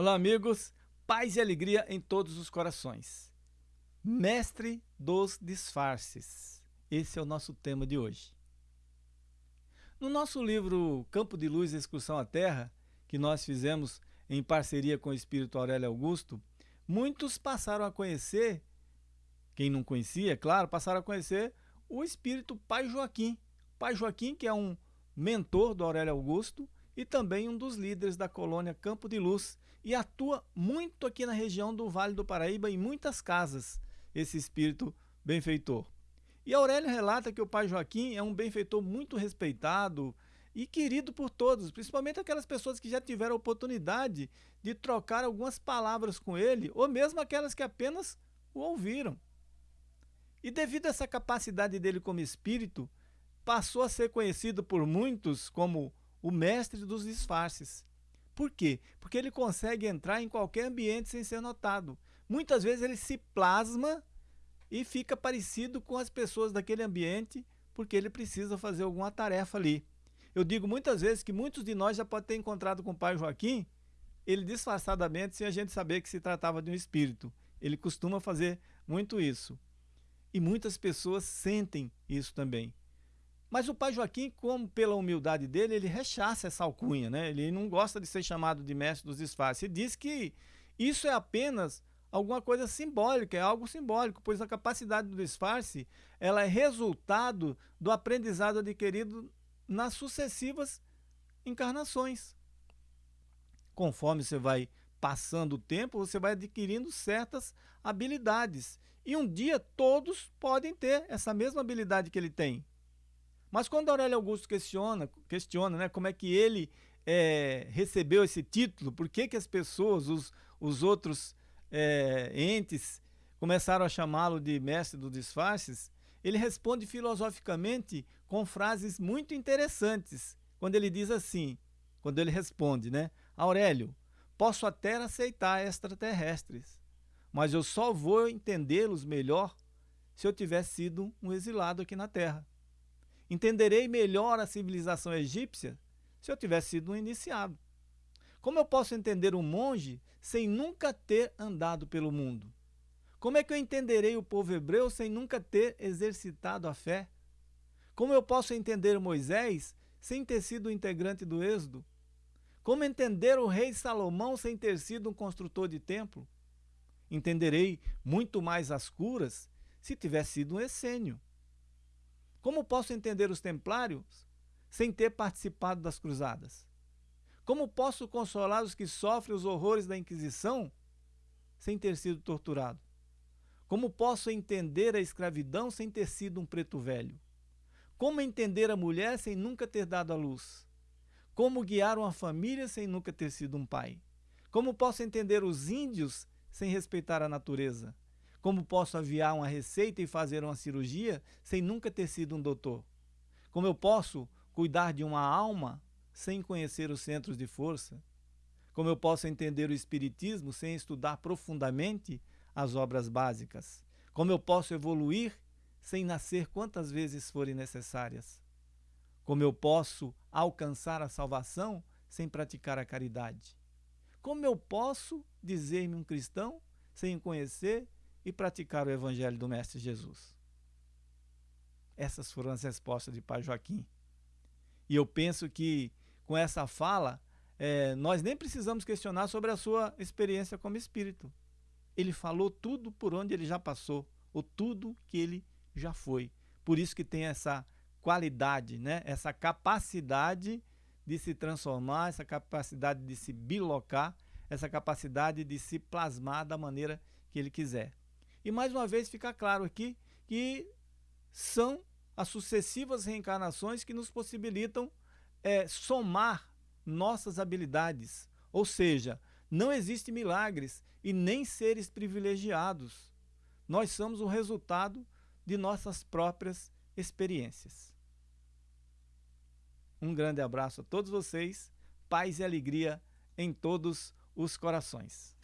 Olá, amigos. Paz e alegria em todos os corações. Mestre dos disfarces. Esse é o nosso tema de hoje. No nosso livro Campo de Luz Excursão à Terra, que nós fizemos em parceria com o Espírito Aurélio Augusto, muitos passaram a conhecer, quem não conhecia, claro, passaram a conhecer o Espírito Pai Joaquim. Pai Joaquim, que é um mentor do Aurélio Augusto, e também um dos líderes da colônia Campo de Luz e atua muito aqui na região do Vale do Paraíba em muitas casas, esse espírito benfeitor. E Aurélio relata que o pai Joaquim é um benfeitor muito respeitado e querido por todos, principalmente aquelas pessoas que já tiveram a oportunidade de trocar algumas palavras com ele, ou mesmo aquelas que apenas o ouviram. E devido a essa capacidade dele como espírito, passou a ser conhecido por muitos como o mestre dos disfarces. Por quê? Porque ele consegue entrar em qualquer ambiente sem ser notado. Muitas vezes ele se plasma e fica parecido com as pessoas daquele ambiente porque ele precisa fazer alguma tarefa ali. Eu digo muitas vezes que muitos de nós já podem ter encontrado com o pai Joaquim, ele disfarçadamente, sem a gente saber que se tratava de um espírito. Ele costuma fazer muito isso. E muitas pessoas sentem isso também. Mas o pai Joaquim, como pela humildade dele, ele rechaça essa alcunha, né? Ele não gosta de ser chamado de mestre dos disfarces. Ele diz que isso é apenas alguma coisa simbólica, é algo simbólico, pois a capacidade do disfarce ela é resultado do aprendizado adquirido nas sucessivas encarnações. Conforme você vai passando o tempo, você vai adquirindo certas habilidades. E um dia todos podem ter essa mesma habilidade que ele tem. Mas quando Aurélio Augusto questiona, questiona né, como é que ele é, recebeu esse título, por que, que as pessoas, os, os outros é, entes, começaram a chamá-lo de mestre dos disfarces, ele responde filosoficamente com frases muito interessantes, quando ele diz assim, quando ele responde, né? Aurélio, posso até aceitar extraterrestres, mas eu só vou entendê-los melhor se eu tiver sido um exilado aqui na Terra. Entenderei melhor a civilização egípcia se eu tivesse sido um iniciado. Como eu posso entender um monge sem nunca ter andado pelo mundo? Como é que eu entenderei o povo hebreu sem nunca ter exercitado a fé? Como eu posso entender Moisés sem ter sido integrante do Êxodo? Como entender o rei Salomão sem ter sido um construtor de templo? Entenderei muito mais as curas se tivesse sido um essênio. Como posso entender os templários sem ter participado das cruzadas? Como posso consolar os que sofrem os horrores da Inquisição sem ter sido torturado? Como posso entender a escravidão sem ter sido um preto velho? Como entender a mulher sem nunca ter dado à luz? Como guiar uma família sem nunca ter sido um pai? Como posso entender os índios sem respeitar a natureza? Como posso aviar uma receita e fazer uma cirurgia sem nunca ter sido um doutor? Como eu posso cuidar de uma alma sem conhecer os centros de força? Como eu posso entender o Espiritismo sem estudar profundamente as obras básicas? Como eu posso evoluir sem nascer quantas vezes forem necessárias? Como eu posso alcançar a salvação sem praticar a caridade? Como eu posso dizer-me um cristão sem conhecer e praticar o Evangelho do Mestre Jesus? Essas foram as respostas de Pai Joaquim. E eu penso que com essa fala, é, nós nem precisamos questionar sobre a sua experiência como espírito. Ele falou tudo por onde ele já passou, ou tudo que ele já foi. Por isso que tem essa qualidade, né? essa capacidade de se transformar, essa capacidade de se bilocar, essa capacidade de se plasmar da maneira que ele quiser. E mais uma vez fica claro aqui que são as sucessivas reencarnações que nos possibilitam é, somar nossas habilidades. Ou seja, não existe milagres e nem seres privilegiados. Nós somos o resultado de nossas próprias experiências. Um grande abraço a todos vocês, paz e alegria em todos os corações.